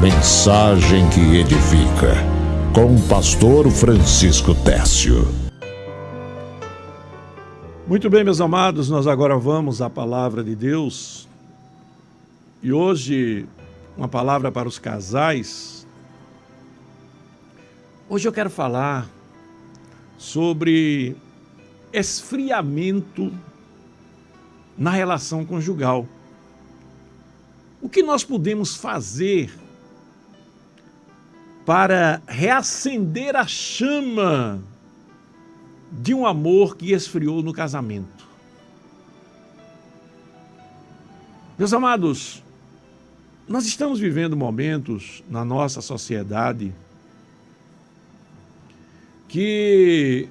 Mensagem que edifica. Com o pastor Francisco Técio. Muito bem, meus amados, nós agora vamos à palavra de Deus. E hoje, uma palavra para os casais. Hoje eu quero falar sobre esfriamento na relação conjugal. O que nós podemos fazer para reacender a chama de um amor que esfriou no casamento? Meus amados, nós estamos vivendo momentos na nossa sociedade que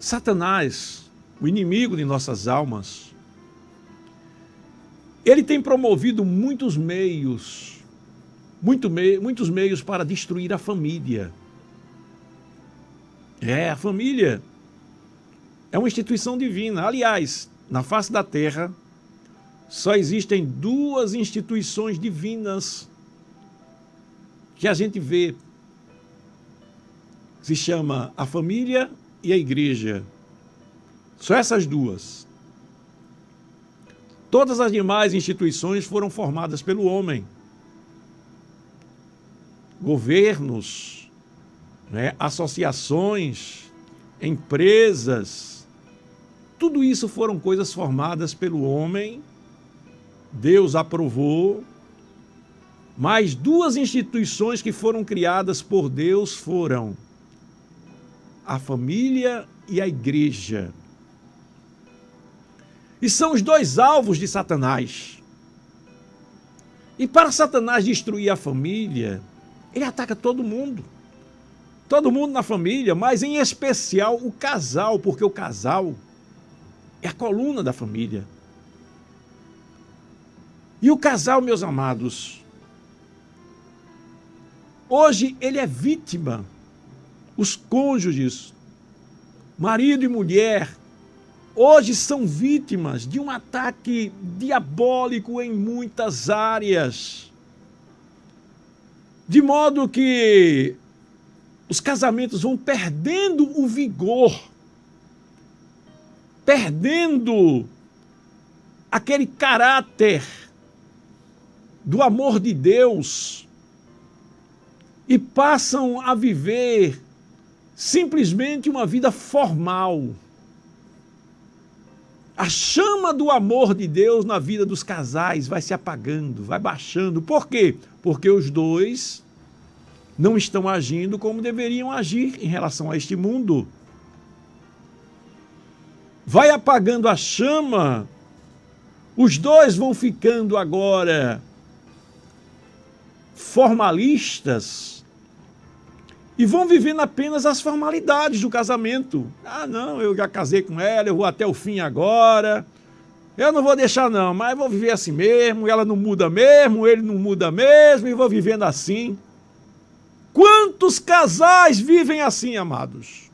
Satanás, o inimigo de nossas almas, ele tem promovido muitos meios, muito mei, muitos meios para destruir a família. É, a família é uma instituição divina. Aliás, na face da terra, só existem duas instituições divinas que a gente vê. Se chama a família e a igreja. Só essas duas. Todas as demais instituições foram formadas pelo homem. Governos, né, associações, empresas, tudo isso foram coisas formadas pelo homem. Deus aprovou. Mas duas instituições que foram criadas por Deus foram a família e a igreja. E são os dois alvos de Satanás. E para Satanás destruir a família, ele ataca todo mundo. Todo mundo na família, mas em especial o casal, porque o casal é a coluna da família. E o casal, meus amados, hoje ele é vítima, os cônjuges, marido e mulher, hoje são vítimas de um ataque diabólico em muitas áreas. De modo que os casamentos vão perdendo o vigor, perdendo aquele caráter do amor de Deus e passam a viver simplesmente uma vida formal a chama do amor de Deus na vida dos casais vai se apagando, vai baixando. Por quê? Porque os dois não estão agindo como deveriam agir em relação a este mundo. Vai apagando a chama, os dois vão ficando agora formalistas, e vão vivendo apenas as formalidades do casamento. Ah, não, eu já casei com ela, eu vou até o fim agora. Eu não vou deixar não, mas vou viver assim mesmo, ela não muda mesmo, ele não muda mesmo, e vou vivendo assim. Quantos casais vivem assim, amados?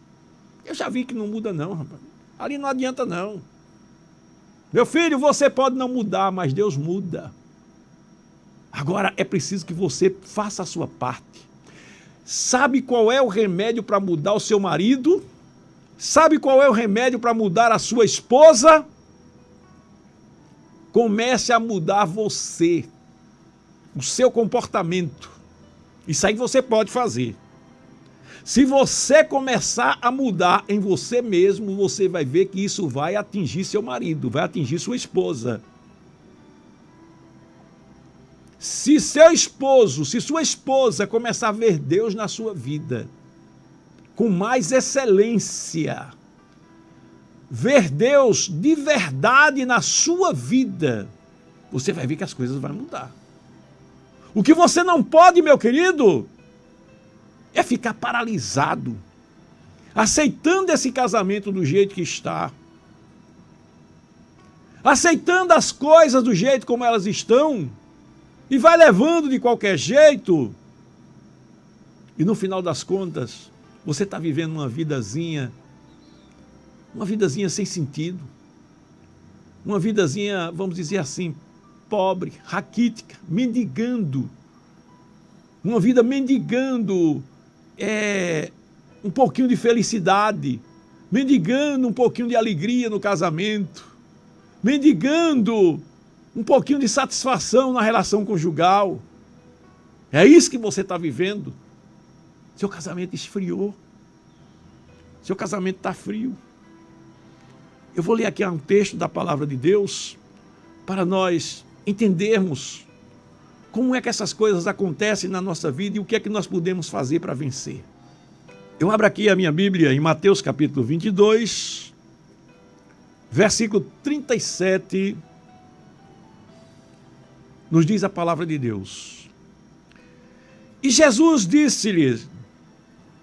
Eu já vi que não muda não, rapaz. Ali não adianta não. Meu filho, você pode não mudar, mas Deus muda. Agora é preciso que você faça a sua parte. Sabe qual é o remédio para mudar o seu marido? Sabe qual é o remédio para mudar a sua esposa? Comece a mudar você, o seu comportamento. Isso aí você pode fazer. Se você começar a mudar em você mesmo, você vai ver que isso vai atingir seu marido, vai atingir sua esposa. Se seu esposo, se sua esposa começar a ver Deus na sua vida com mais excelência, ver Deus de verdade na sua vida, você vai ver que as coisas vão mudar. O que você não pode, meu querido, é ficar paralisado, aceitando esse casamento do jeito que está, aceitando as coisas do jeito como elas estão, e vai levando de qualquer jeito. E no final das contas, você está vivendo uma vidazinha, uma vidazinha sem sentido. Uma vidazinha, vamos dizer assim, pobre, raquítica, mendigando uma vida mendigando é, um pouquinho de felicidade, mendigando um pouquinho de alegria no casamento, mendigando um pouquinho de satisfação na relação conjugal. É isso que você está vivendo. Seu casamento esfriou. Seu casamento está frio. Eu vou ler aqui um texto da palavra de Deus para nós entendermos como é que essas coisas acontecem na nossa vida e o que é que nós podemos fazer para vencer. Eu abro aqui a minha Bíblia em Mateus capítulo 22, versículo 37, nos diz a palavra de Deus. E Jesus disse-lhes,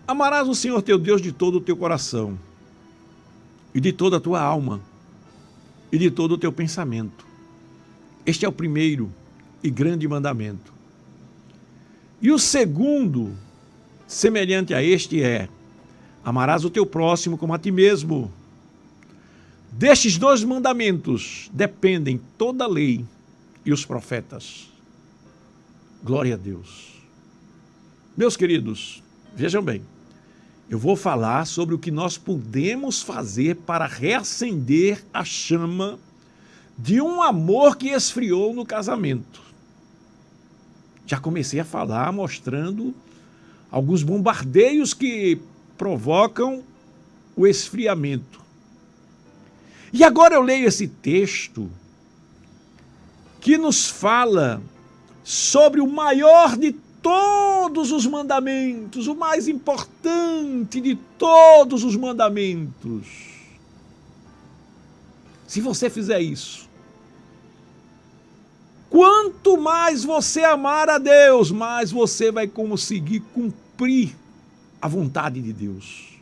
amarás o Senhor teu Deus de todo o teu coração, e de toda a tua alma, e de todo o teu pensamento. Este é o primeiro e grande mandamento. E o segundo semelhante a este é: amarás o teu próximo como a ti mesmo. Destes dois mandamentos dependem toda a lei e os profetas. Glória a Deus. Meus queridos, vejam bem, eu vou falar sobre o que nós podemos fazer para reacender a chama de um amor que esfriou no casamento. Já comecei a falar mostrando alguns bombardeios que provocam o esfriamento. E agora eu leio esse texto que nos fala sobre o maior de todos os mandamentos, o mais importante de todos os mandamentos. Se você fizer isso, Quanto mais você amar a Deus, mais você vai conseguir cumprir a vontade de Deus.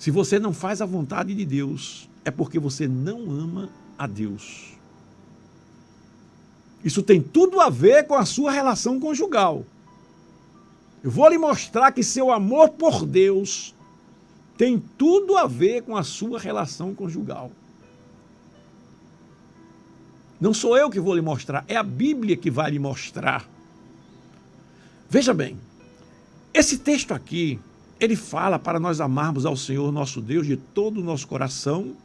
Se você não faz a vontade de Deus, é porque você não ama a Deus. Isso tem tudo a ver com a sua relação conjugal. Eu vou lhe mostrar que seu amor por Deus tem tudo a ver com a sua relação conjugal. Não sou eu que vou lhe mostrar, é a Bíblia que vai lhe mostrar. Veja bem, esse texto aqui, ele fala para nós amarmos ao Senhor nosso Deus de todo o nosso coração,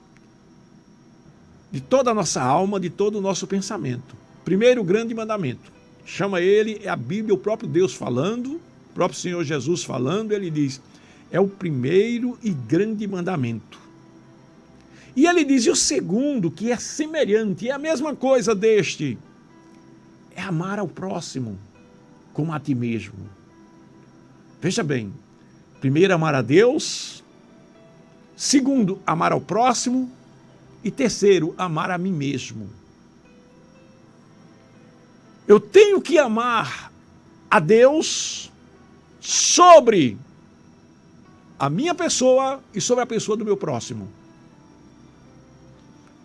de toda a nossa alma, de todo o nosso pensamento. Primeiro grande mandamento. Chama ele, é a Bíblia, o próprio Deus falando, o próprio Senhor Jesus falando, ele diz: é o primeiro e grande mandamento. E ele diz: e o segundo, que é semelhante, é a mesma coisa deste, é amar ao próximo como a ti mesmo. Veja bem, primeiro, amar a Deus, segundo, amar ao próximo, e terceiro, amar a mim mesmo. Eu tenho que amar a Deus sobre a minha pessoa e sobre a pessoa do meu próximo.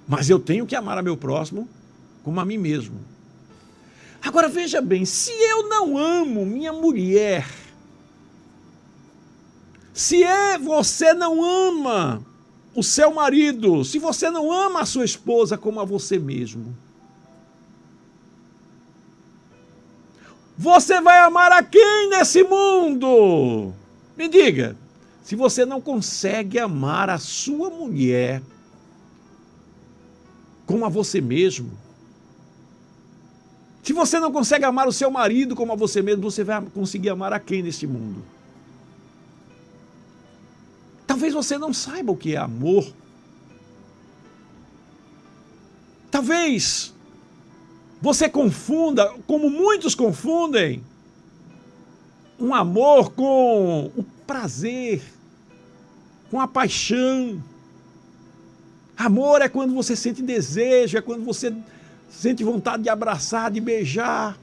Mas eu tenho que amar a meu próximo como a mim mesmo. Agora veja bem, se eu não amo minha mulher, se é você não ama o seu marido, se você não ama a sua esposa como a você mesmo, você vai amar a quem nesse mundo? Me diga, se você não consegue amar a sua mulher como a você mesmo. Se você não consegue amar o seu marido como a você mesmo, você vai conseguir amar a quem neste mundo? Talvez você não saiba o que é amor. Talvez você confunda, como muitos confundem, um amor com o prazer, com a paixão. Amor é quando você sente desejo, é quando você sente vontade de abraçar, de beijar.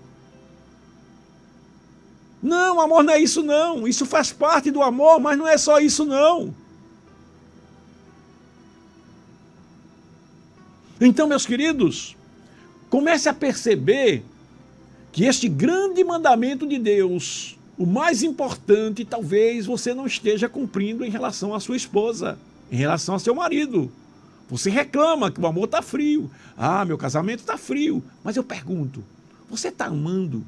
Não, amor não é isso não. Isso faz parte do amor, mas não é só isso não. Então, meus queridos, comece a perceber que este grande mandamento de Deus, o mais importante, talvez você não esteja cumprindo em relação à sua esposa, em relação ao seu marido. Você reclama que o amor está frio. Ah, meu casamento está frio. Mas eu pergunto, você está amando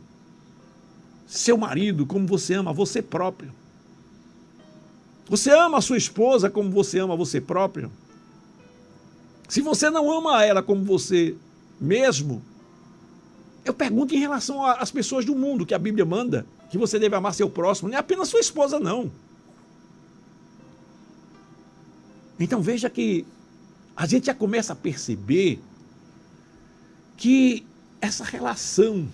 seu marido como você ama você próprio? Você ama a sua esposa como você ama você próprio? Se você não ama ela como você mesmo, eu pergunto em relação às pessoas do mundo que a Bíblia manda, que você deve amar seu próximo, não é apenas sua esposa, não. Então veja que a gente já começa a perceber que essa relação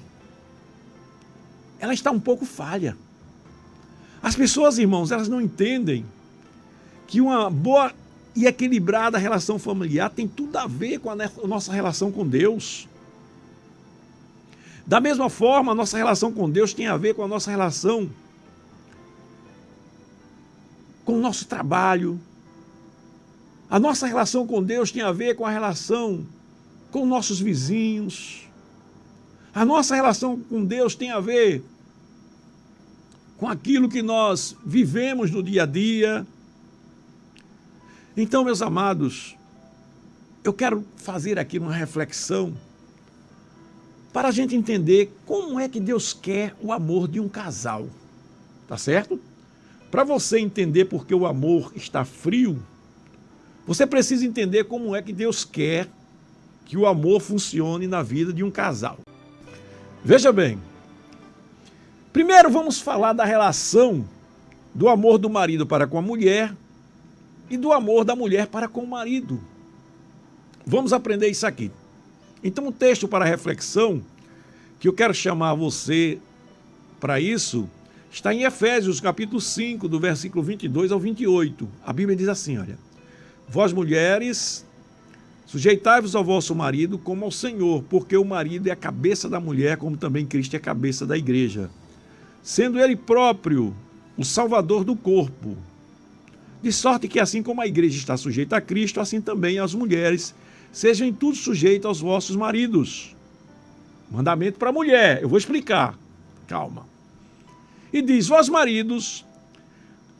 ela está um pouco falha. As pessoas, irmãos, elas não entendem que uma boa e equilibrada relação familiar tem tudo a ver com a nossa relação com Deus. Da mesma forma, a nossa relação com Deus tem a ver com a nossa relação com o nosso trabalho. A nossa relação com Deus tem a ver com a relação com nossos vizinhos. A nossa relação com Deus tem a ver com aquilo que nós vivemos no dia a dia. Então, meus amados, eu quero fazer aqui uma reflexão para a gente entender como é que Deus quer o amor de um casal. Tá certo? Para você entender porque o amor está frio, você precisa entender como é que Deus quer que o amor funcione na vida de um casal. Veja bem, Primeiro vamos falar da relação do amor do marido para com a mulher e do amor da mulher para com o marido. Vamos aprender isso aqui. Então o texto para reflexão que eu quero chamar você para isso está em Efésios capítulo 5, do versículo 22 ao 28. A Bíblia diz assim, olha: Vós mulheres, sujeitai-vos ao vosso marido como ao Senhor, porque o marido é a cabeça da mulher, como também Cristo é a cabeça da igreja sendo ele próprio o salvador do corpo. De sorte que assim como a igreja está sujeita a Cristo, assim também as mulheres sejam em tudo sujeitas aos vossos maridos. Mandamento para a mulher, eu vou explicar. Calma. E diz: Vós maridos,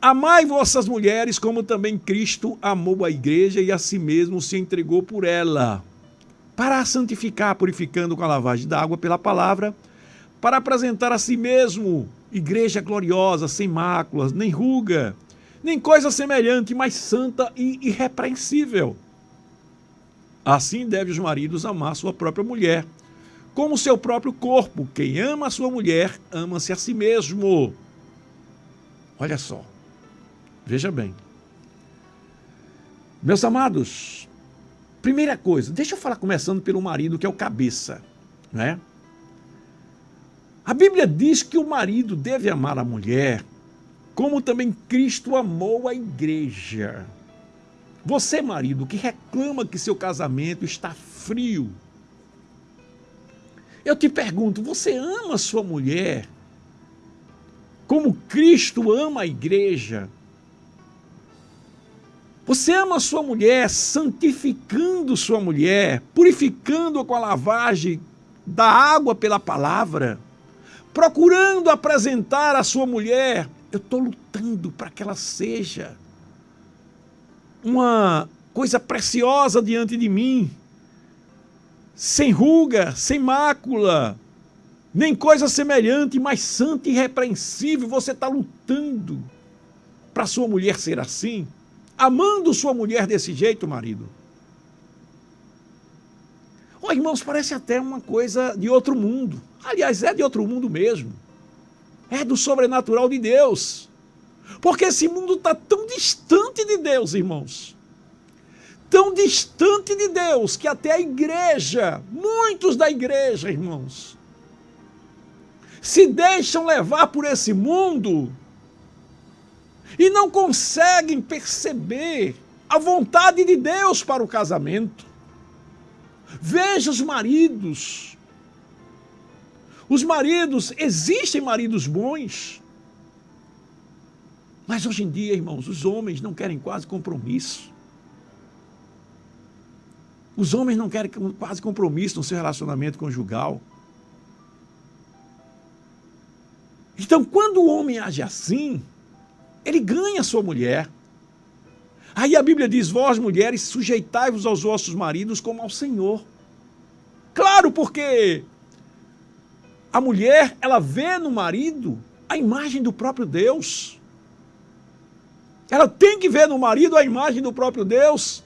amai vossas mulheres como também Cristo amou a igreja e a si mesmo se entregou por ela, para a santificar, purificando com a lavagem da água pela palavra, para apresentar a si mesmo igreja gloriosa, sem máculas, nem ruga, nem coisa semelhante, mas santa e irrepreensível. Assim devem os maridos amar sua própria mulher, como seu próprio corpo. Quem ama a sua mulher, ama-se a si mesmo. Olha só, veja bem. Meus amados, primeira coisa, deixa eu falar começando pelo marido, que é o cabeça, né? A Bíblia diz que o marido deve amar a mulher, como também Cristo amou a igreja. Você, marido, que reclama que seu casamento está frio, eu te pergunto, você ama sua mulher como Cristo ama a igreja? Você ama sua mulher santificando sua mulher, purificando-a com a lavagem da água pela palavra? procurando apresentar a sua mulher. Eu estou lutando para que ela seja uma coisa preciosa diante de mim, sem ruga, sem mácula, nem coisa semelhante, mas santa e irrepreensível. Você está lutando para sua mulher ser assim, amando sua mulher desse jeito, marido. Oh, irmãos, parece até uma coisa de outro mundo. Aliás, é de outro mundo mesmo. É do sobrenatural de Deus. Porque esse mundo está tão distante de Deus, irmãos. Tão distante de Deus que até a igreja, muitos da igreja, irmãos, se deixam levar por esse mundo e não conseguem perceber a vontade de Deus para o casamento. Veja os maridos. Os maridos, existem maridos bons. Mas hoje em dia, irmãos, os homens não querem quase compromisso. Os homens não querem quase compromisso no seu relacionamento conjugal. Então, quando o homem age assim, ele ganha sua mulher. Aí a Bíblia diz: Vós, mulheres, sujeitai-vos aos vossos maridos como ao Senhor. Claro, porque A mulher, ela vê no marido a imagem do próprio Deus. Ela tem que ver no marido a imagem do próprio Deus.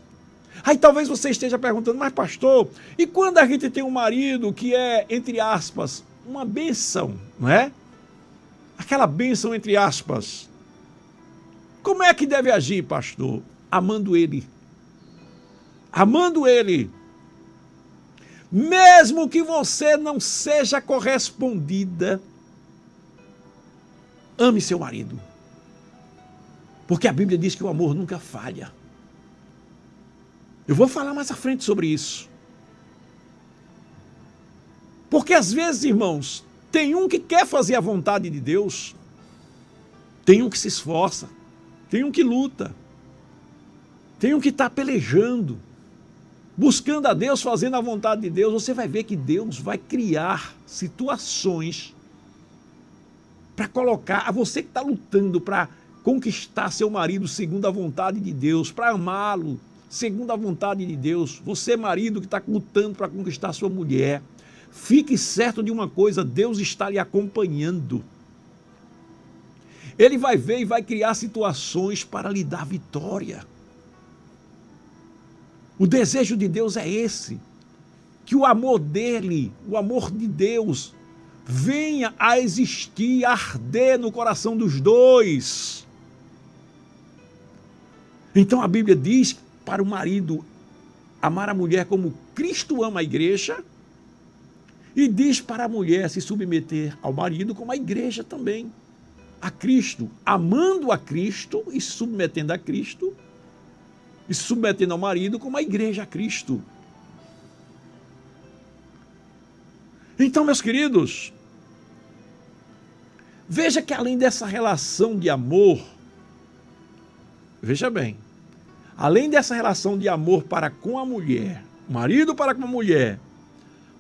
Aí talvez você esteja perguntando, mas pastor, e quando a gente tem um marido que é, entre aspas, uma benção, não é? Aquela benção entre aspas. Como é que deve agir, pastor? Amando ele. Amando ele. Mesmo que você não seja correspondida, ame seu marido. Porque a Bíblia diz que o amor nunca falha. Eu vou falar mais à frente sobre isso. Porque às vezes, irmãos, tem um que quer fazer a vontade de Deus, tem um que se esforça, tem um que luta, tem um que está pelejando, buscando a Deus, fazendo a vontade de Deus. Você vai ver que Deus vai criar situações para colocar a você que está lutando para conquistar seu marido segundo a vontade de Deus, para amá-lo segundo a vontade de Deus. Você, marido, que está lutando para conquistar sua mulher, fique certo de uma coisa: Deus está lhe acompanhando. Ele vai ver e vai criar situações para lhe dar vitória. O desejo de Deus é esse: que o amor dele, o amor de Deus, venha a existir, a arder no coração dos dois. Então a Bíblia diz para o marido amar a mulher como Cristo ama a igreja e diz para a mulher se submeter ao marido como a igreja também. A Cristo, amando a Cristo e submetendo a Cristo e submetendo ao marido como a igreja a Cristo. Então, meus queridos, veja que além dessa relação de amor, veja bem, além dessa relação de amor para com a mulher, marido para com a mulher,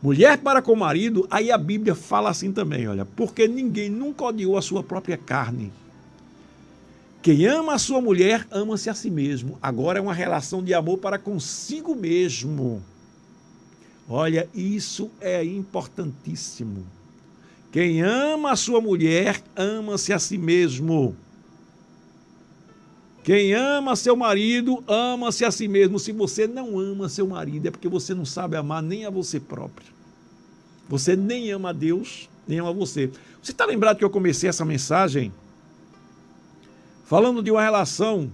mulher para com o marido, aí a Bíblia fala assim também, olha, porque ninguém nunca odiou a sua própria carne. Quem ama a sua mulher, ama-se a si mesmo. Agora é uma relação de amor para consigo mesmo. Olha, isso é importantíssimo. Quem ama a sua mulher, ama-se a si mesmo. Quem ama seu marido, ama-se a si mesmo. Se você não ama seu marido, é porque você não sabe amar nem a você próprio. Você nem ama a Deus, nem ama você. Você está lembrado que eu comecei essa mensagem falando de uma relação?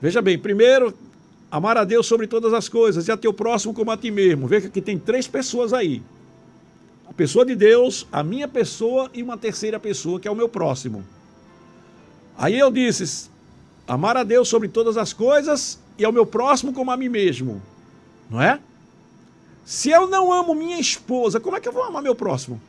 Veja bem, primeiro, amar a Deus sobre todas as coisas e a teu próximo como a ti mesmo. Veja que tem três pessoas aí. A pessoa de Deus, a minha pessoa e uma terceira pessoa, que é o meu próximo. Aí eu disse, Amar a Deus sobre todas as coisas e ao meu próximo como a mim mesmo. Não é? Se eu não amo minha esposa, como é que eu vou amar meu próximo?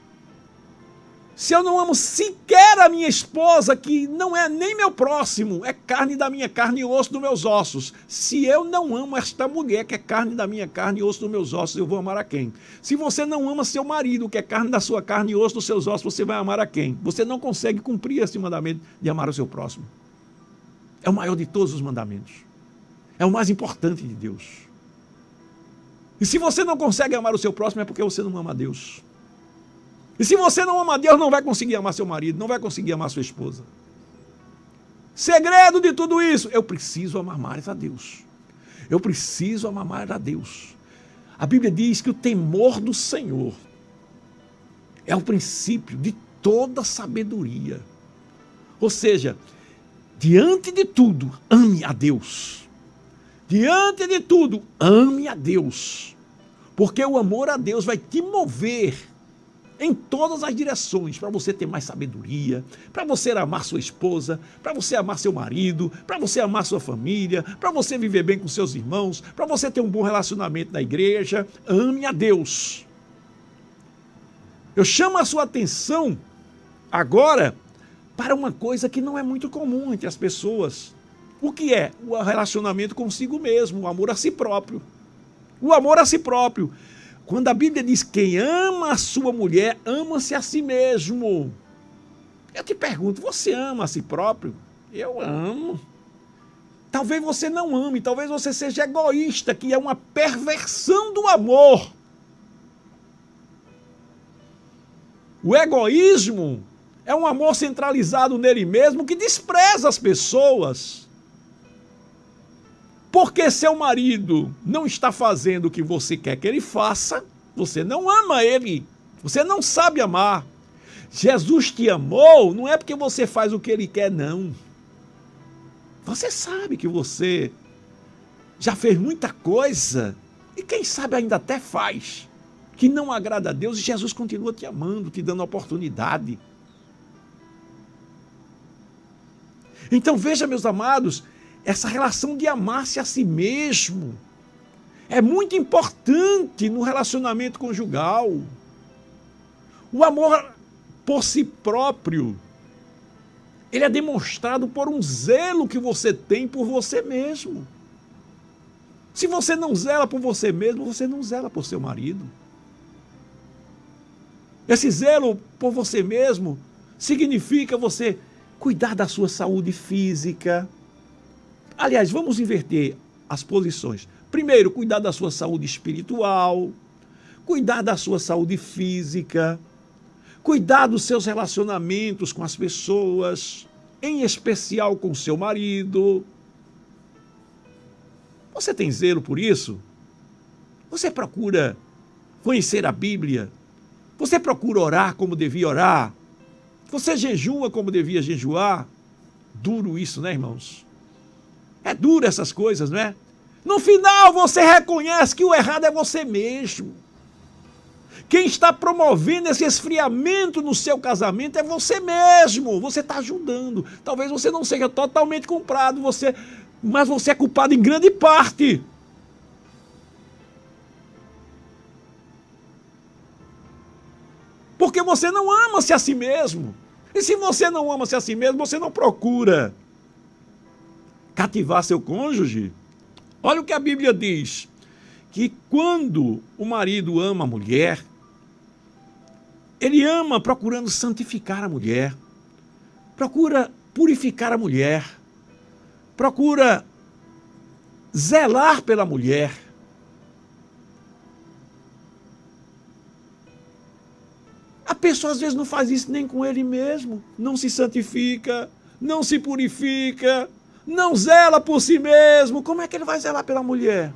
Se eu não amo sequer a minha esposa, que não é nem meu próximo, é carne da minha carne e osso dos meus ossos. Se eu não amo esta mulher, que é carne da minha carne e osso dos meus ossos, eu vou amar a quem? Se você não ama seu marido, que é carne da sua carne e osso dos seus ossos, você vai amar a quem? Você não consegue cumprir esse mandamento de amar o seu próximo. É o maior de todos os mandamentos. É o mais importante de Deus. E se você não consegue amar o seu próximo, é porque você não ama a Deus. E se você não ama Deus, não vai conseguir amar seu marido, não vai conseguir amar sua esposa. Segredo de tudo isso, eu preciso amar mais a Deus. Eu preciso amar mais a Deus. A Bíblia diz que o temor do Senhor é o princípio de toda sabedoria. Ou seja, diante de tudo, ame a Deus. Diante de tudo, ame a Deus. Porque o amor a Deus vai te mover em todas as direções, para você ter mais sabedoria, para você amar sua esposa, para você amar seu marido, para você amar sua família, para você viver bem com seus irmãos, para você ter um bom relacionamento na igreja. Ame a Deus. Eu chamo a sua atenção agora para uma coisa que não é muito comum entre as pessoas. O que é? O relacionamento consigo mesmo, o amor a si próprio. O amor a si próprio. Quando a Bíblia diz quem ama a sua mulher, ama-se a si mesmo. Eu te pergunto, você ama a si próprio? Eu amo. Talvez você não ame, talvez você seja egoísta, que é uma perversão do amor. O egoísmo é um amor centralizado nele mesmo que despreza as pessoas. Porque seu marido não está fazendo o que você quer que ele faça, você não ama ele, você não sabe amar. Jesus te amou não é porque você faz o que ele quer, não. Você sabe que você já fez muita coisa e quem sabe ainda até faz que não agrada a Deus e Jesus continua te amando, te dando oportunidade. Então veja, meus amados, essa relação de amar-se a si mesmo é muito importante no relacionamento conjugal. O amor por si próprio, ele é demonstrado por um zelo que você tem por você mesmo. Se você não zela por você mesmo, você não zela por seu marido. Esse zelo por você mesmo significa você cuidar da sua saúde física. Aliás, vamos inverter as posições. Primeiro, cuidar da sua saúde espiritual, cuidar da sua saúde física, cuidar dos seus relacionamentos com as pessoas, em especial com seu marido. Você tem zelo por isso? Você procura conhecer a Bíblia? Você procura orar como devia orar? Você jejua como devia jejuar? Duro isso, né, irmãos? É duro essas coisas, não é? No final, você reconhece que o errado é você mesmo. Quem está promovendo esse esfriamento no seu casamento é você mesmo. Você está ajudando. Talvez você não seja totalmente comprado, você, mas você é culpado em grande parte. Porque você não ama-se a si mesmo. E se você não ama-se a si mesmo, você não procura cativar seu cônjuge. Olha o que a Bíblia diz: que quando o marido ama a mulher, ele ama procurando santificar a mulher, procura purificar a mulher, procura zelar pela mulher A pessoa às vezes não faz isso nem com ele mesmo, não se santifica, não se purifica, não zela por si mesmo. Como é que ele vai zelar pela mulher?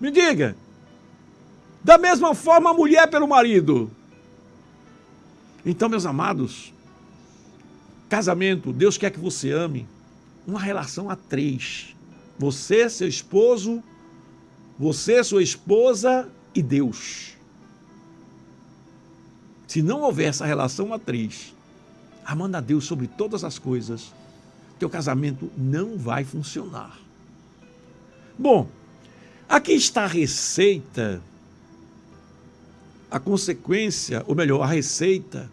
Me diga. Da mesma forma a mulher pelo marido. Então, meus amados, casamento, Deus quer que você ame uma relação a três. Você, seu esposo, você, sua esposa e Deus. Se não houver essa relação matriz, amando a Deus sobre todas as coisas, teu casamento não vai funcionar. Bom, aqui está a receita, a consequência, ou melhor, a receita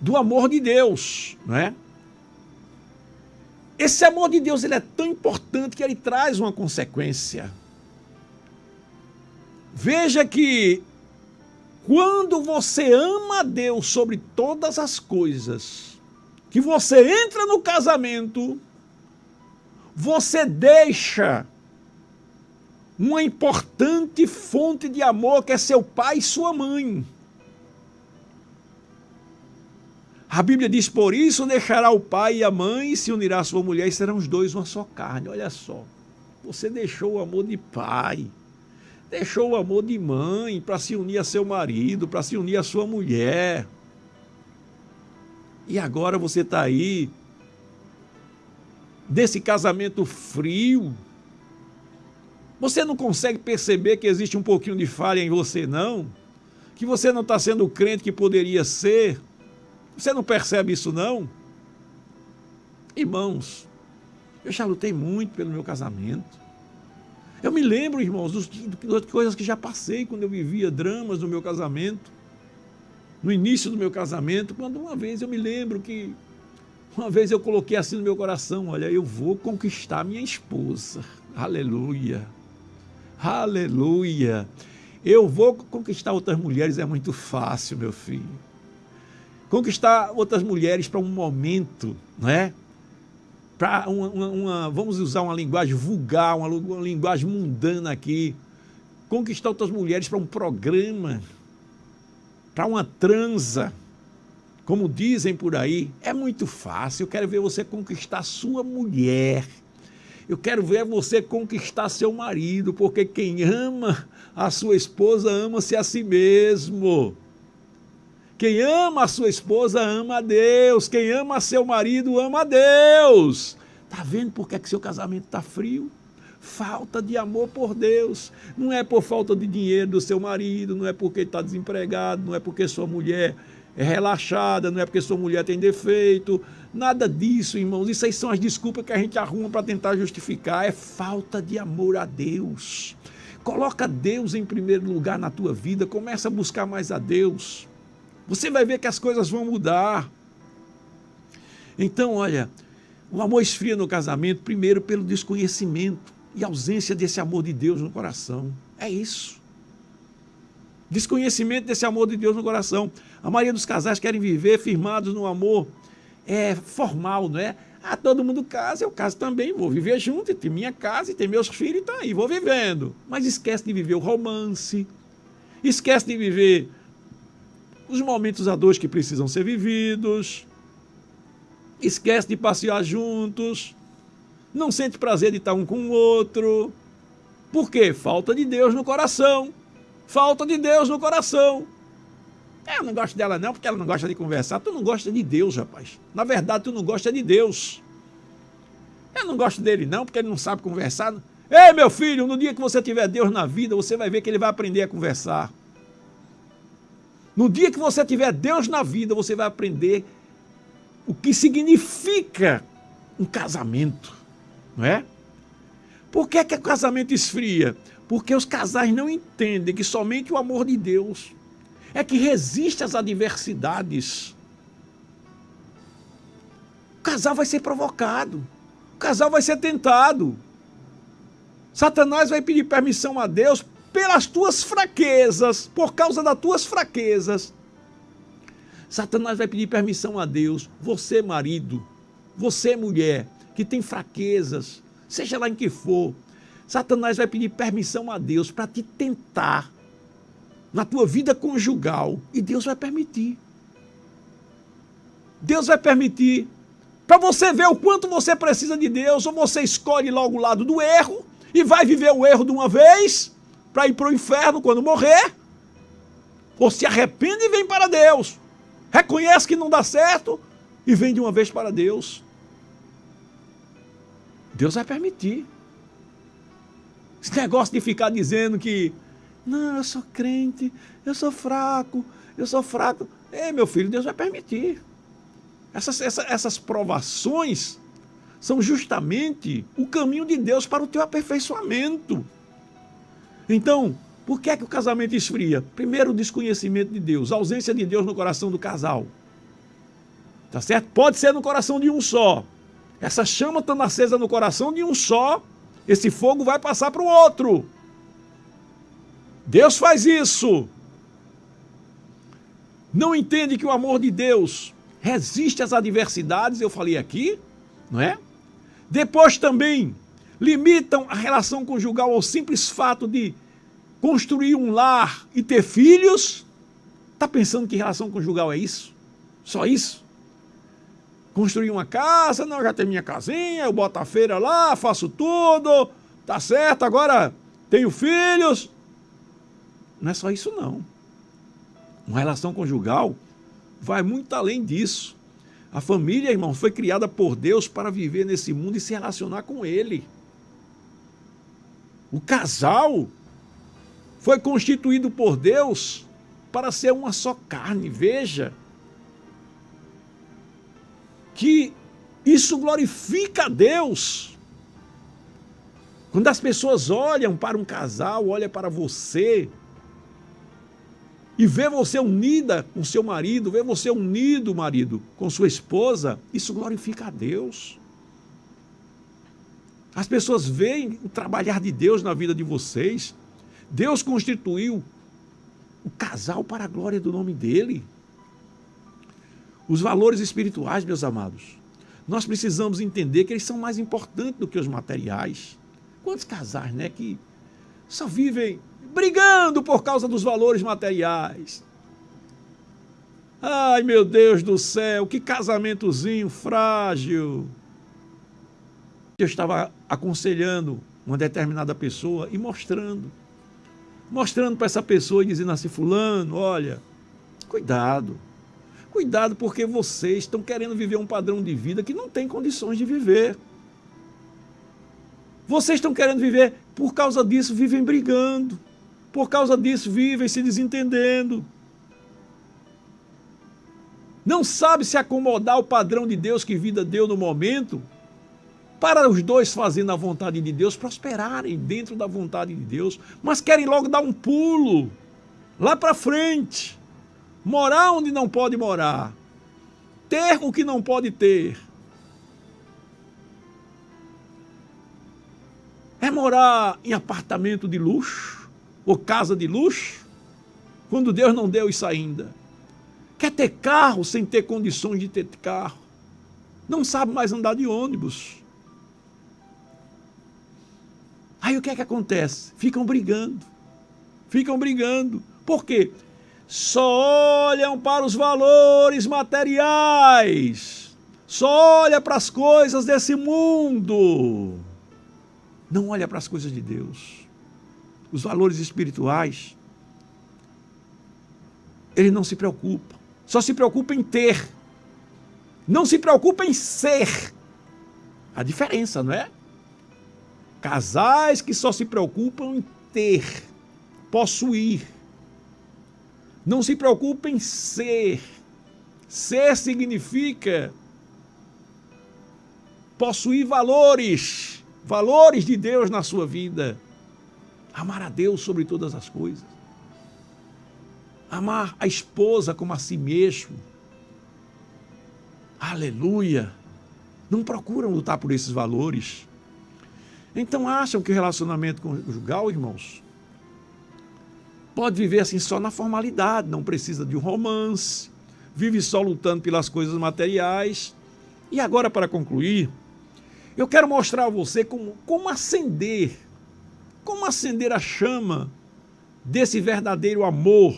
do amor de Deus, não é? Esse amor de Deus ele é tão importante que ele traz uma consequência. Veja que quando você ama a Deus sobre todas as coisas, que você entra no casamento, você deixa uma importante fonte de amor que é seu pai e sua mãe. A Bíblia diz: Por isso deixará o pai e a mãe e se unirá a sua mulher e serão os dois uma só carne. Olha só, você deixou o amor de pai Deixou o amor de mãe para se unir a seu marido, para se unir a sua mulher. E agora você está aí, desse casamento frio. Você não consegue perceber que existe um pouquinho de falha em você, não? Que você não está sendo o crente que poderia ser? Você não percebe isso, não? Irmãos, eu já lutei muito pelo meu casamento. Eu me lembro, irmãos, das coisas que já passei quando eu vivia dramas no meu casamento, no início do meu casamento, quando uma vez eu me lembro que uma vez eu coloquei assim no meu coração, olha, eu vou conquistar minha esposa. Aleluia. Aleluia. Eu vou conquistar outras mulheres é muito fácil, meu filho. Conquistar outras mulheres para um momento, não é? para uma, uma, uma, vamos usar uma linguagem vulgar, uma, uma linguagem mundana aqui, conquistar outras mulheres para um programa, para uma transa, como dizem por aí, é muito fácil. Eu quero ver você conquistar sua mulher. Eu quero ver você conquistar seu marido, porque quem ama a sua esposa ama-se a si mesmo. Quem ama a sua esposa ama a Deus. Quem ama seu marido ama a Deus. Tá vendo por que, é que seu casamento está frio? Falta de amor por Deus. Não é por falta de dinheiro do seu marido, não é porque está desempregado, não é porque sua mulher é relaxada, não é porque sua mulher tem defeito. Nada disso, irmãos. Isso aí são as desculpas que a gente arruma para tentar justificar. É falta de amor a Deus. Coloca Deus em primeiro lugar na tua vida, começa a buscar mais a Deus. Você vai ver que as coisas vão mudar. Então, olha, o amor esfria no casamento, primeiro pelo desconhecimento e ausência desse amor de Deus no coração. É isso. Desconhecimento desse amor de Deus no coração. A maioria dos casais querem viver firmados no amor é, formal, não é? Ah, todo mundo casa, eu caso também, vou viver junto, tem minha casa tem meus filhos, tá aí, vou vivendo. Mas esquece de viver o romance, esquece de viver os momentos a dois que precisam ser vividos, esquece de passear juntos, não sente prazer de estar um com o outro. Por quê? Falta de Deus no coração. Falta de Deus no coração. É, eu não gosto dela não, porque ela não gosta de conversar. Tu não gosta de Deus, rapaz. Na verdade, tu não gosta de Deus. Eu não gosto dele não, porque ele não sabe conversar. Ei, meu filho, no dia que você tiver Deus na vida, você vai ver que ele vai aprender a conversar. No dia que você tiver Deus na vida, você vai aprender o que significa um casamento, não é? Por que, é que o casamento esfria? Porque os casais não entendem que somente o amor de Deus é que resiste às adversidades. O casal vai ser provocado, o casal vai ser tentado. Satanás vai pedir permissão a Deus pelas tuas fraquezas, por causa das tuas fraquezas. Satanás vai pedir permissão a Deus, você marido, você mulher, que tem fraquezas, seja lá em que for, Satanás vai pedir permissão a Deus para te tentar na tua vida conjugal e Deus vai permitir. Deus vai permitir para você ver o quanto você precisa de Deus, ou você escolhe logo o lado do erro e vai viver o erro de uma vez, para ir para o inferno quando morrer, ou se arrepende e vem para Deus. Reconhece que não dá certo e vem de uma vez para Deus. Deus vai permitir. Esse negócio de ficar dizendo que, não, eu sou crente, eu sou fraco, eu sou fraco. Ei, meu filho, Deus vai permitir. Essas, essas, essas provações são justamente o caminho de Deus para o teu aperfeiçoamento. Então, por que é que o casamento esfria? Primeiro, o desconhecimento de Deus, a ausência de Deus no coração do casal. Tá certo? Pode ser no coração de um só. Essa chama estando acesa no coração de um só, esse fogo vai passar para o outro. Deus faz isso. Não entende que o amor de Deus resiste às adversidades, eu falei aqui, não é? Depois também limitam a relação conjugal ao simples fato de construir um lar e ter filhos? Está pensando que relação conjugal é isso? Só isso? Construir uma casa, não, já tenho minha casinha, eu boto a feira lá, faço tudo, tá certo, agora tenho filhos. Não é só isso não. Uma relação conjugal vai muito além disso. A família, irmão, foi criada por Deus para viver nesse mundo e se relacionar com Ele. O casal foi constituído por Deus para ser uma só carne. Veja que isso glorifica a Deus. Quando as pessoas olham para um casal, olham para você e vê você unida com seu marido, vê você unido, marido, com sua esposa, isso glorifica a Deus. As pessoas veem o trabalhar de Deus na vida de vocês. Deus constituiu o casal para a glória do nome dele. Os valores espirituais, meus amados, nós precisamos entender que eles são mais importantes do que os materiais. Quantos casais, né, que só vivem brigando por causa dos valores materiais? Ai, meu Deus do céu, que casamentozinho frágil. Eu estava aconselhando uma determinada pessoa e mostrando. Mostrando para essa pessoa e dizendo assim: Fulano, olha, cuidado. Cuidado, porque vocês estão querendo viver um padrão de vida que não tem condições de viver. Vocês estão querendo viver, por causa disso, vivem brigando. Por causa disso, vivem se desentendendo. Não sabe se acomodar ao padrão de Deus que vida deu no momento, para os dois fazendo a vontade de Deus prosperarem dentro da vontade de Deus, mas querem logo dar um pulo lá para frente, morar onde não pode morar, ter o que não pode ter. É morar em apartamento de luxo ou casa de luxo, quando Deus não deu isso ainda. Quer ter carro sem ter condições de ter carro. Não sabe mais andar de ônibus. Aí o que é que acontece? Ficam brigando. Ficam brigando. Por quê? Só olham para os valores materiais. Só olha para as coisas desse mundo. Não olha para as coisas de Deus. Os valores espirituais. Ele não se preocupa só se preocupa em ter. Não se preocupa em ser. A diferença, não é? Casais que só se preocupam em ter, possuir. Não se preocupam em ser. Ser significa possuir valores, valores de Deus na sua vida. Amar a Deus sobre todas as coisas amar a esposa como a si mesmo. Aleluia! Não procuram lutar por esses valores. Então acham que o relacionamento conjugal, irmãos, pode viver assim só na formalidade, não precisa de um romance, vive só lutando pelas coisas materiais. E agora, para concluir, eu quero mostrar a você como, como acender, como acender a chama desse verdadeiro amor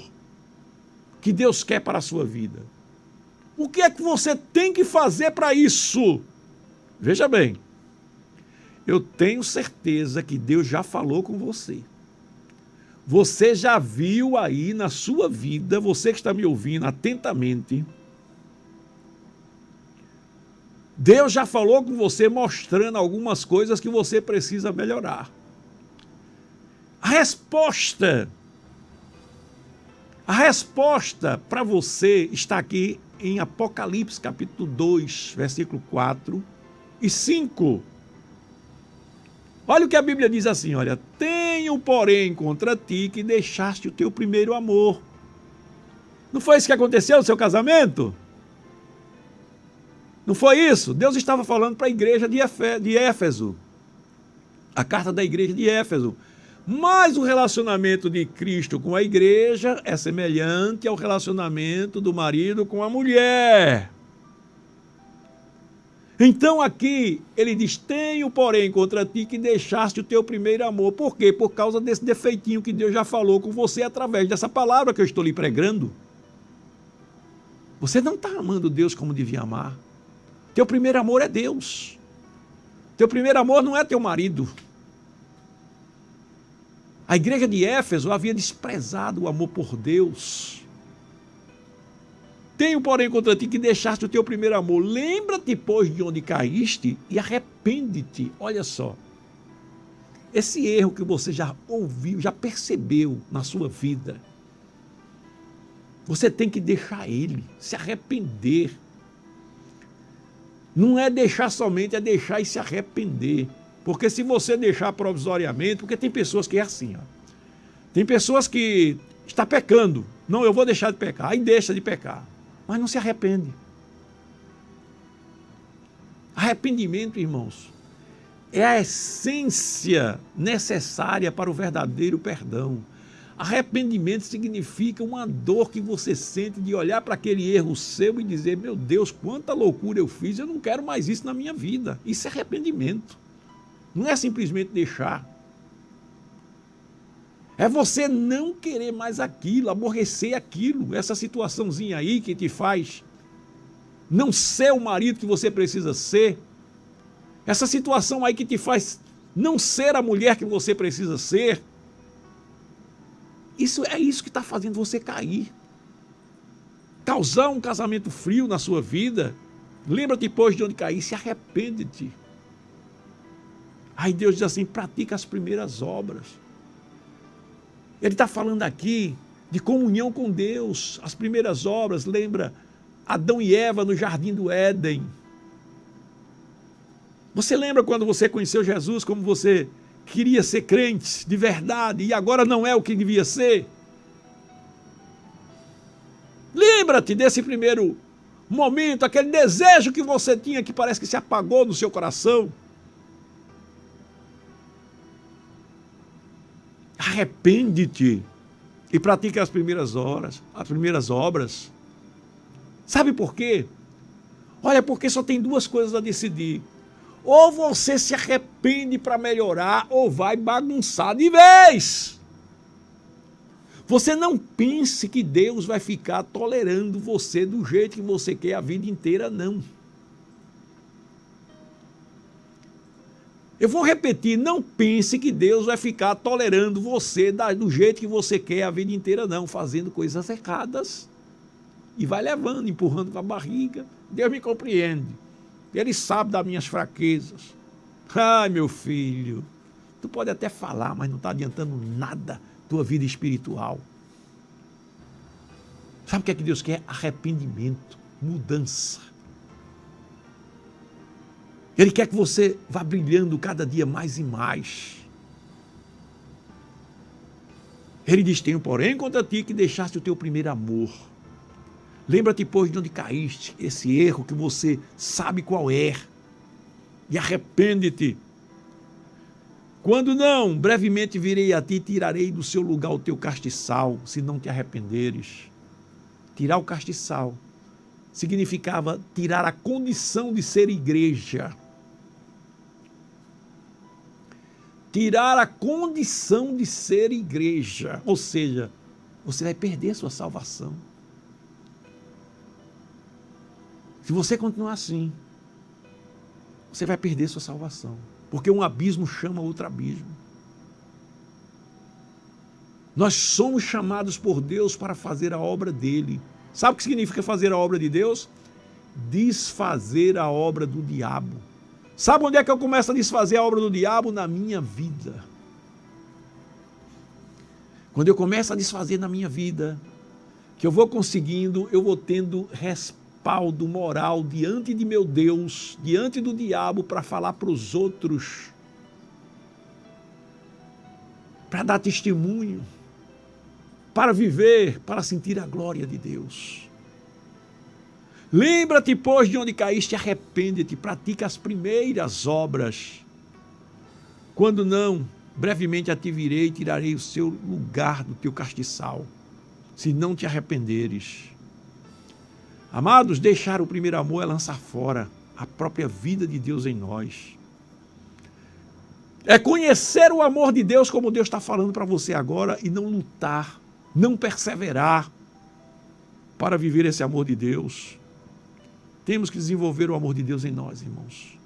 que Deus quer para a sua vida. O que é que você tem que fazer para isso? Veja bem, eu tenho certeza que Deus já falou com você. Você já viu aí na sua vida, você que está me ouvindo atentamente, Deus já falou com você mostrando algumas coisas que você precisa melhorar. A resposta a resposta para você está aqui em Apocalipse, capítulo 2, versículo 4 e 5. Olha o que a Bíblia diz assim, olha, tenho porém contra ti que deixaste o teu primeiro amor. Não foi isso que aconteceu no seu casamento? Não foi isso? Deus estava falando para a igreja de Éfeso. A carta da igreja de Éfeso. Mas o relacionamento de Cristo com a igreja é semelhante ao relacionamento do marido com a mulher. Então aqui ele diz: Tenho, porém, contra ti que deixaste o teu primeiro amor. Por quê? Por causa desse defeitinho que Deus já falou com você através dessa palavra que eu estou lhe pregando. Você não está amando Deus como devia amar. Teu primeiro amor é Deus. Teu primeiro amor não é teu marido. A igreja de Éfeso havia desprezado o amor por Deus. Tenho, porém, contra ti que deixaste o teu primeiro amor. Lembra-te, pois, de onde caíste e arrepende-te. Olha só. Esse erro que você já ouviu, já percebeu na sua vida, você tem que deixar ele, se arrepender. Não é deixar somente, é deixar e se arrepender. Porque se você deixar provisoriamente, porque tem pessoas que é assim, ó. Tem pessoas que está pecando. Não, eu vou deixar de pecar. Aí deixa de pecar. Mas não se arrepende. Arrependimento, irmãos, é a essência necessária para o verdadeiro perdão. Arrependimento significa uma dor que você sente de olhar para aquele erro seu e dizer: Meu Deus, quanta loucura eu fiz, eu não quero mais isso na minha vida. Isso é arrependimento. Não é simplesmente deixar. É você não querer mais aquilo, aborrecer aquilo, essa situaçãozinha aí que te faz não ser o marido que você precisa ser. Essa situação aí que te faz não ser a mulher que você precisa ser. Isso é isso que está fazendo você cair. Causar um casamento frio na sua vida. Lembra-te depois de onde cair, se arrepende-te. Aí Deus diz assim: pratica as primeiras obras. Ele está falando aqui de comunhão com Deus, as primeiras obras. Lembra Adão e Eva no jardim do Éden. Você lembra quando você conheceu Jesus, como você queria ser crente de verdade e agora não é o que devia ser? Lembra-te desse primeiro momento, aquele desejo que você tinha que parece que se apagou no seu coração. Arrepende-te e pratique as primeiras horas, as primeiras obras. Sabe por quê? Olha, porque só tem duas coisas a decidir. Ou você se arrepende para melhorar, ou vai bagunçar de vez. Você não pense que Deus vai ficar tolerando você do jeito que você quer a vida inteira, não. Eu vou repetir, não pense que Deus vai ficar tolerando você do jeito que você quer a vida inteira, não, fazendo coisas erradas. E vai levando, empurrando com a barriga. Deus me compreende. Ele sabe das minhas fraquezas. Ai, meu filho, tu pode até falar, mas não está adiantando nada tua vida espiritual. Sabe o que é que Deus quer? Arrependimento, mudança. Ele quer que você vá brilhando cada dia mais e mais. Ele diz: Tenho, porém, contra ti que deixaste o teu primeiro amor. Lembra-te, pois, de onde caíste, esse erro que você sabe qual é, e arrepende-te. Quando não, brevemente virei a ti e tirarei do seu lugar o teu castiçal, se não te arrependeres. Tirar o castiçal significava tirar a condição de ser igreja. Tirar a condição de ser igreja. Ou seja, você vai perder sua salvação. Se você continuar assim, você vai perder sua salvação. Porque um abismo chama outro abismo. Nós somos chamados por Deus para fazer a obra dele. Sabe o que significa fazer a obra de Deus? Desfazer a obra do diabo. Sabe onde é que eu começo a desfazer a obra do diabo? Na minha vida. Quando eu começo a desfazer na minha vida, que eu vou conseguindo, eu vou tendo respaldo moral diante de meu Deus, diante do diabo, para falar para os outros, para dar testemunho, para viver, para sentir a glória de Deus. Lembra-te, pois, de onde caíste, arrepende-te, pratica as primeiras obras. Quando não, brevemente a virei e tirarei o seu lugar do teu castiçal, se não te arrependeres. Amados, deixar o primeiro amor é lançar fora a própria vida de Deus em nós. É conhecer o amor de Deus como Deus está falando para você agora e não lutar, não perseverar para viver esse amor de Deus. Temos que desenvolver o amor de Deus em nós, irmãos.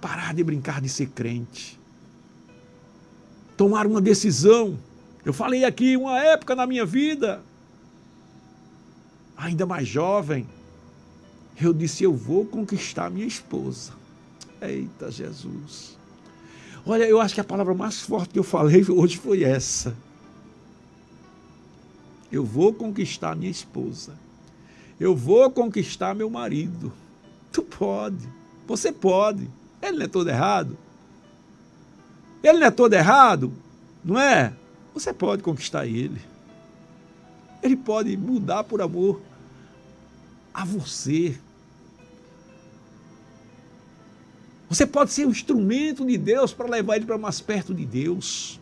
Parar de brincar de ser crente. Tomar uma decisão. Eu falei aqui, uma época na minha vida, ainda mais jovem, eu disse: Eu vou conquistar minha esposa. Eita Jesus. Olha, eu acho que a palavra mais forte que eu falei hoje foi essa. Eu vou conquistar minha esposa. Eu vou conquistar meu marido. Tu pode. Você pode. Ele não é todo errado. Ele não é todo errado, não é? Você pode conquistar ele. Ele pode mudar por amor a você. Você pode ser um instrumento de Deus para levar ele para mais perto de Deus.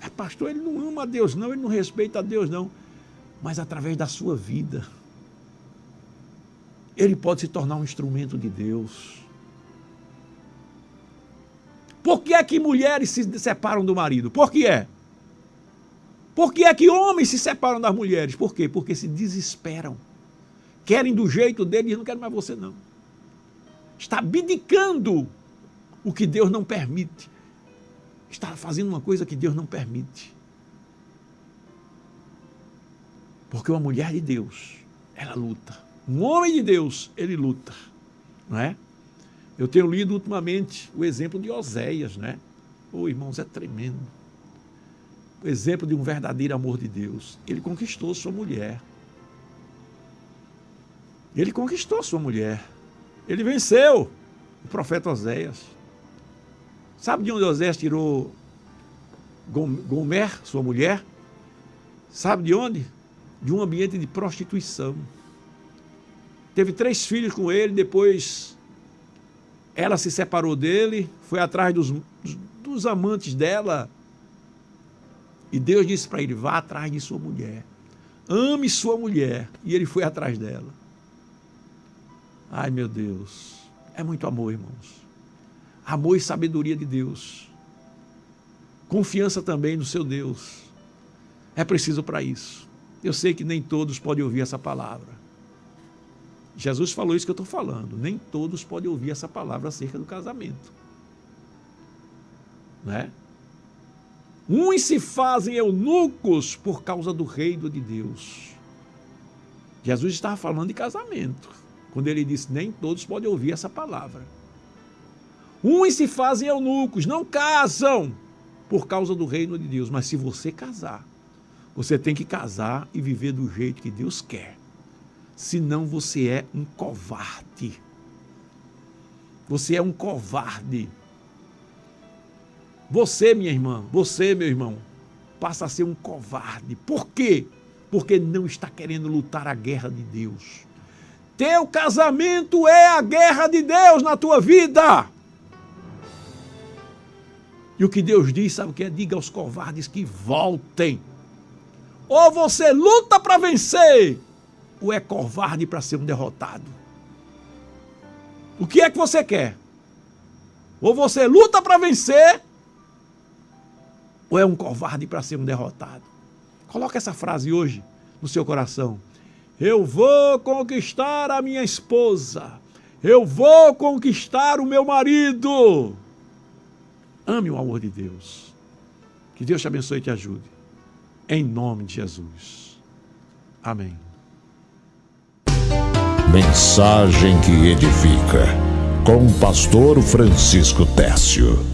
É, pastor, ele não ama a Deus, não, ele não respeita a Deus, não. Mas através da sua vida, ele pode se tornar um instrumento de Deus. Por que é que mulheres se separam do marido? Por que é? Por que é que homens se separam das mulheres? Por quê? Porque se desesperam. Querem do jeito deles não querem mais você, não. Está abdicando o que Deus não permite. Está fazendo uma coisa que Deus não permite. Porque uma mulher de Deus, ela luta. Um homem de Deus, ele luta. Não é? Eu tenho lido ultimamente o exemplo de Oséias, né? Ô, irmãos, é tremendo. O exemplo de um verdadeiro amor de Deus. Ele conquistou sua mulher. Ele conquistou sua mulher. Ele venceu o profeta Oséias. Sabe de onde Oséias tirou Gomer, sua mulher? Sabe de onde? De um ambiente de prostituição. Teve três filhos com ele, depois ela se separou dele, foi atrás dos, dos amantes dela. E Deus disse para ele: vá atrás de sua mulher. Ame sua mulher. E ele foi atrás dela. Ai, meu Deus. É muito amor, irmãos. Amor e sabedoria de Deus. Confiança também no seu Deus. É preciso para isso. Eu sei que nem todos podem ouvir essa palavra. Jesus falou isso que eu estou falando. Nem todos podem ouvir essa palavra acerca do casamento. Né? Uns se fazem eunucos por causa do reino de Deus. Jesus estava falando de casamento, quando ele disse: Nem todos podem ouvir essa palavra. Uns se fazem eunucos, não casam por causa do reino de Deus. Mas se você casar, você tem que casar e viver do jeito que Deus quer senão você é um covarde. Você é um covarde. Você, minha irmã, você, meu irmão, passa a ser um covarde. Por quê? Porque não está querendo lutar a guerra de Deus. Teu casamento é a guerra de Deus na tua vida. E o que Deus diz, sabe o que é? Diga aos covardes que voltem. Ou você luta para vencer, ou é covarde para ser um derrotado? O que é que você quer? Ou você luta para vencer, ou é um covarde para ser um derrotado? Coloque essa frase hoje no seu coração. Eu vou conquistar a minha esposa. Eu vou conquistar o meu marido. Ame o amor de Deus. Que Deus te abençoe e te ajude. Em nome de Jesus. Amém. Mensagem que edifica. Com o pastor Francisco Técio.